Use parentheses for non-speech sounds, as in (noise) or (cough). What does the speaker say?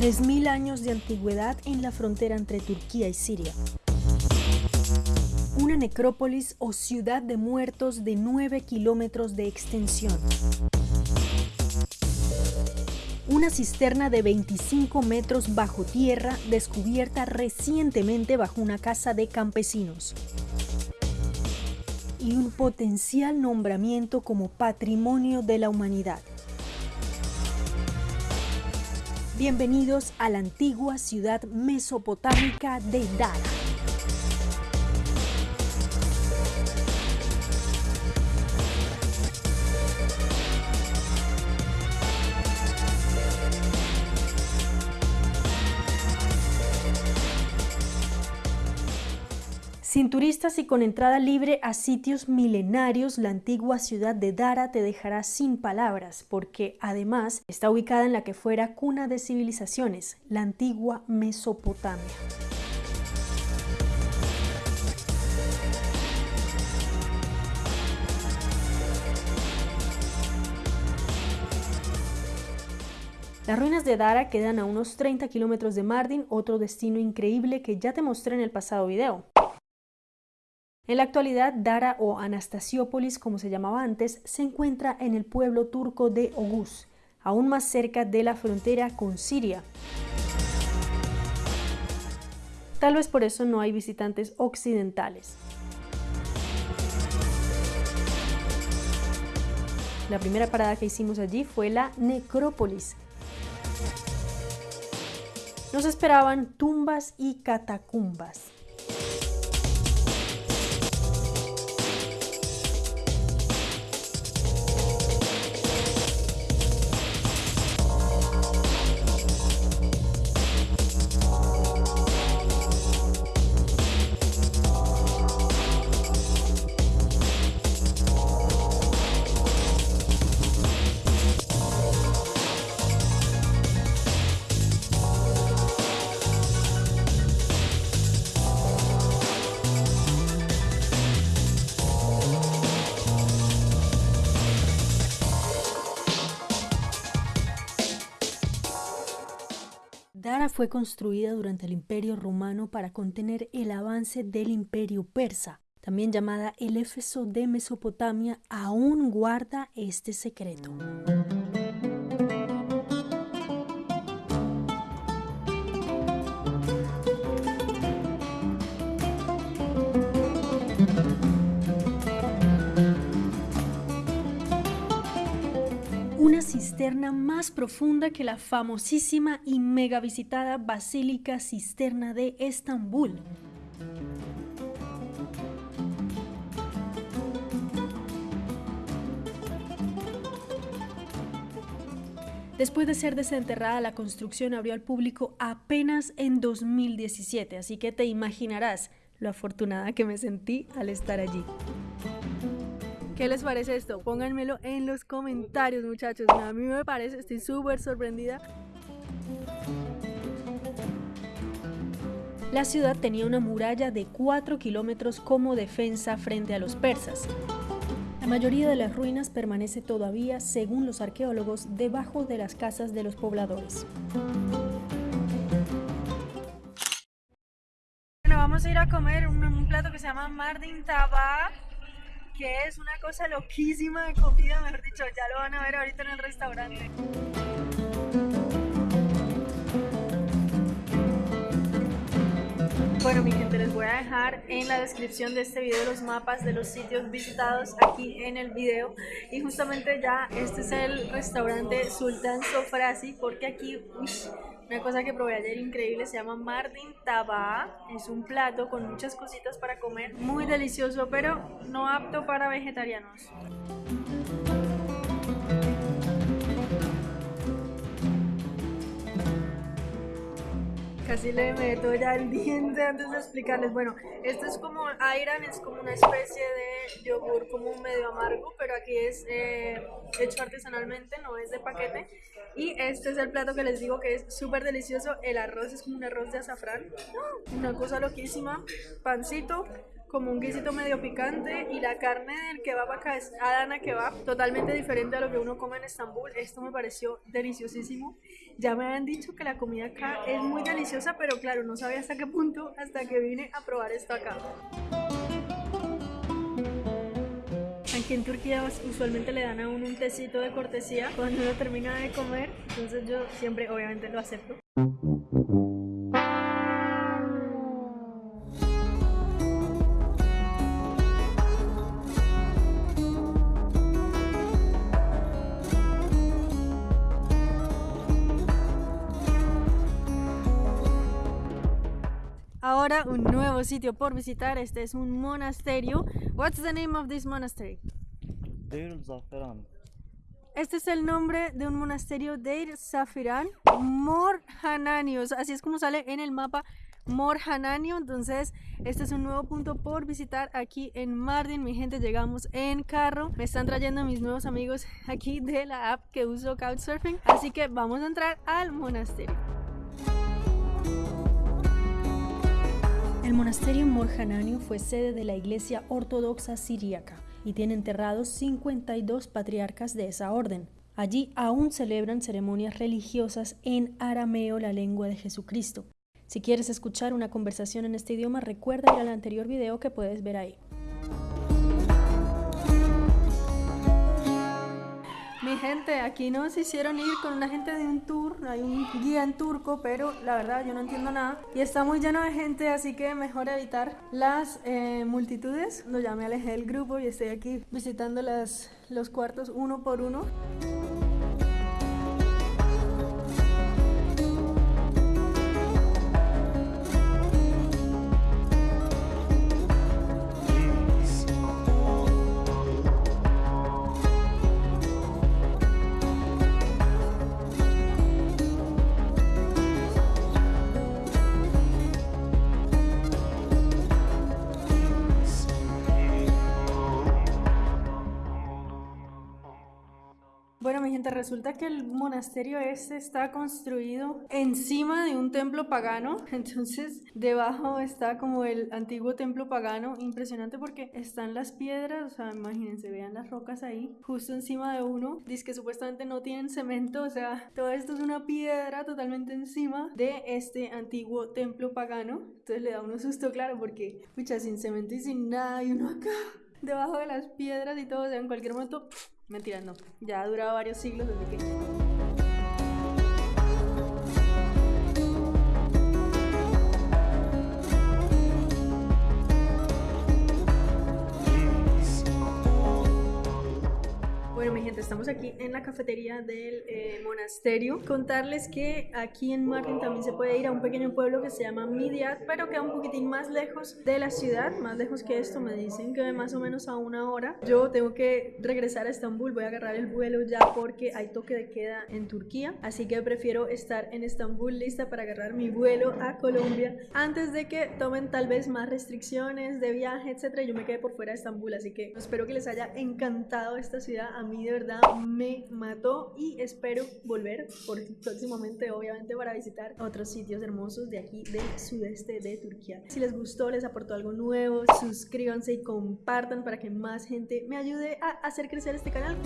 3.000 años de antigüedad en la frontera entre Turquía y Siria. Una necrópolis o ciudad de muertos de 9 kilómetros de extensión. Una cisterna de 25 metros bajo tierra descubierta recientemente bajo una casa de campesinos y un potencial nombramiento como Patrimonio de la Humanidad. Bienvenidos a la antigua ciudad mesopotámica de Dara. Sin turistas y con entrada libre a sitios milenarios, la antigua ciudad de Dara te dejará sin palabras, porque además está ubicada en la que fuera cuna de civilizaciones, la antigua Mesopotamia. Las ruinas de Dara quedan a unos 30 kilómetros de Mardin, otro destino increíble que ya te mostré en el pasado video. En la actualidad, Dara o Anastasiópolis, como se llamaba antes, se encuentra en el pueblo turco de Ogus, aún más cerca de la frontera con Siria. Tal vez por eso no hay visitantes occidentales. La primera parada que hicimos allí fue la necrópolis. Nos esperaban tumbas y catacumbas. Dara fue construida durante el Imperio Romano para contener el avance del Imperio Persa. También llamada el Éfeso de Mesopotamia, aún guarda este secreto. Más profunda que la famosísima y mega visitada Basílica Cisterna de Estambul. Después de ser desenterrada, la construcción abrió al público apenas en 2017, así que te imaginarás lo afortunada que me sentí al estar allí. ¿Qué les parece esto? Pónganmelo en los comentarios, muchachos. A mí me parece, estoy súper sorprendida. La ciudad tenía una muralla de 4 kilómetros como defensa frente a los persas. La mayoría de las ruinas permanece todavía, según los arqueólogos, debajo de las casas de los pobladores. Bueno, vamos a ir a comer un, plato que se llama Mardin Taba que es una cosa loquísima de comida, mejor dicho, ya lo van a ver ahorita en el restaurante. Bueno mi gente, les voy a dejar en la descripción de este video los mapas de los sitios visitados aquí en el video y justamente ya este es el restaurante Sultan Sofrasi porque aquí una cosa que probé ayer increíble se llama Mardin Taba. Es un plato con muchas cositas para comer. Muy delicioso, pero no apto para vegetarianos. Casi le meto ya el diente antes de explicarles. Bueno, esto es como Ayran, es como una especie de yogur como medio amargo, pero aquí es eh, hecho artesanalmente, no es de paquete. Y este es el plato que les digo que es súper delicioso. El arroz es como un arroz de azafrán, una cosa loquísima. Pancito, como un guisito medio picante y la carne del kebab acá es Adana kebab, totalmente diferente a lo que uno come en Estambul. Esto me pareció deliciosísimo. Ya me habían dicho que la comida acá es muy deliciosa, pero claro, no sabía hasta qué punto hasta que vine a probar esto acá. Aquí en Turquía usualmente le dan a uno un tecito de cortesía cuando uno termina de comer, entonces yo siempre obviamente lo acepto. Ahora un nuevo sitio por visitar. Este es un monasterio. What's the name of this monastery? Deir Zaferan. Este es el nombre de un monasterio Deir Zafiran Morhananios. Así es como sale en el mapa Morhananio. Entonces, este es un nuevo punto por visitar aquí en Mardin. Mi gente, llegamos en carro. Me están trayendo mis nuevos amigos aquí de la app que uso Couchsurfing. Así que vamos a entrar al monasterio. Monasterio Morjananio fue sede de la Iglesia Ortodoxa Siríaca y tiene enterrados 52 patriarcas de esa orden. Allí aún celebran ceremonias religiosas en arameo, la lengua de Jesucristo. Si quieres escuchar una conversación en este idioma, recuerda ir al anterior video que puedes ver ahí. Mi gente, aquí nos hicieron ir con una gente de un tour, hay un guía en turco, pero la verdad yo no entiendo nada. Y está muy lleno de gente, así que mejor evitar las eh, multitudes. Lo ya me alejé del grupo y estoy aquí visitando las, los cuartos uno por uno. Bueno, mi gente, resulta que el monasterio este está construido encima de un templo pagano. (laughs) Entonces, debajo está como el antiguo templo pagano. Impresionante porque están las piedras, o sea, imagínense, vean las rocas ahí, justo encima de uno. Dice que supuestamente no tienen cemento, o sea, todo esto es una piedra totalmente encima de este antiguo templo pagano. Entonces le da uno susto, claro, porque, pucha, sin cemento y sin nada, y uno acá, debajo de las piedras y todo, o sea, en cualquier momento Mentira, no. Ya ha durado varios siglos desde que... estamos aquí en la cafetería del eh, monasterio. Contarles que aquí en Martin también se puede ir a un pequeño pueblo que se llama Midiat, pero queda un poquitín más lejos de la ciudad, más lejos que esto, me dicen que más o menos a una hora. Yo tengo que regresar a Estambul, voy a agarrar el vuelo ya porque hay toque de queda en Turquía, así que prefiero estar en Estambul lista para agarrar mi vuelo a Colombia antes de que tomen tal vez más restricciones de viaje, etcétera, yo me quede por fuera de Estambul, así que espero que les haya encantado esta ciudad, a de verdad me mató y espero volver por, (laughs) próximamente, obviamente, para visitar otros sitios hermosos de aquí del sudeste de Turquía. Si les gustó, les aportó algo nuevo, suscríbanse y compartan para que más gente me ayude a hacer crecer este canal.